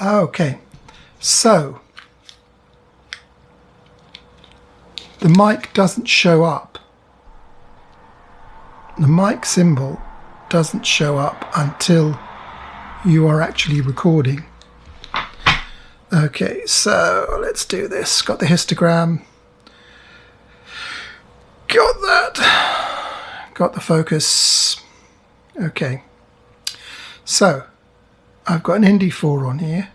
Okay, so the mic doesn't show up. The mic symbol doesn't show up until you are actually recording. Okay, so let's do this. Got the histogram. Got that. Got the focus. Okay. So, I've got an ND4 on here.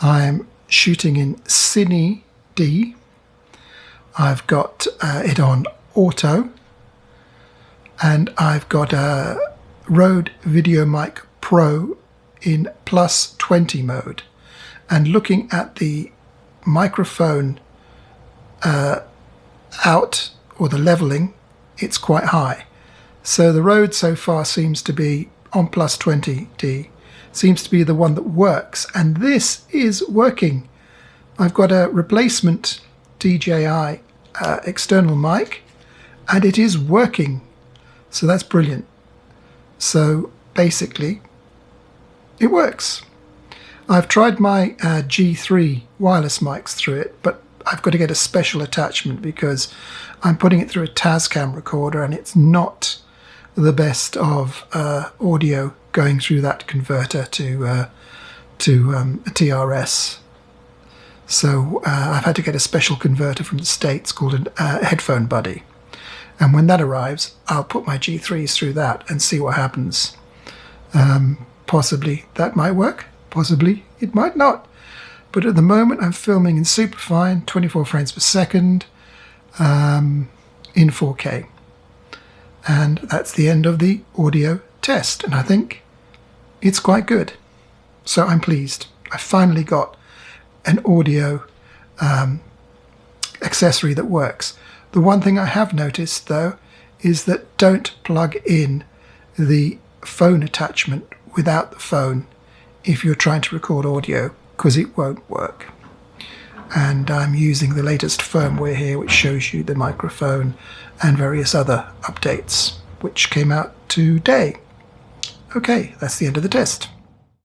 I'm shooting in Cine D. I've got uh, it on auto. And I've got a Rode VideoMic Pro in plus 20 mode and looking at the microphone uh, out or the leveling, it's quite high. So the Rode so far seems to be on plus 20D, seems to be the one that works. And this is working. I've got a replacement DJI uh, external mic and it is working. So that's brilliant. So basically, it works. I've tried my uh, G3 wireless mics through it, but I've got to get a special attachment because I'm putting it through a Tascam recorder and it's not the best of uh, audio going through that converter to uh, to um, a TRS. So uh, I've had to get a special converter from the States called a uh, Headphone Buddy. And when that arrives, I'll put my G3s through that and see what happens. Um, possibly that might work. Possibly it might not. But at the moment I'm filming in superfine, 24 frames per second, um, in 4K. And that's the end of the audio test. And I think it's quite good. So I'm pleased. I finally got an audio um, accessory that works. The one thing I have noticed though is that don't plug in the phone attachment without the phone if you're trying to record audio because it won't work. And I'm using the latest firmware here which shows you the microphone and various other updates which came out today. Okay, that's the end of the test.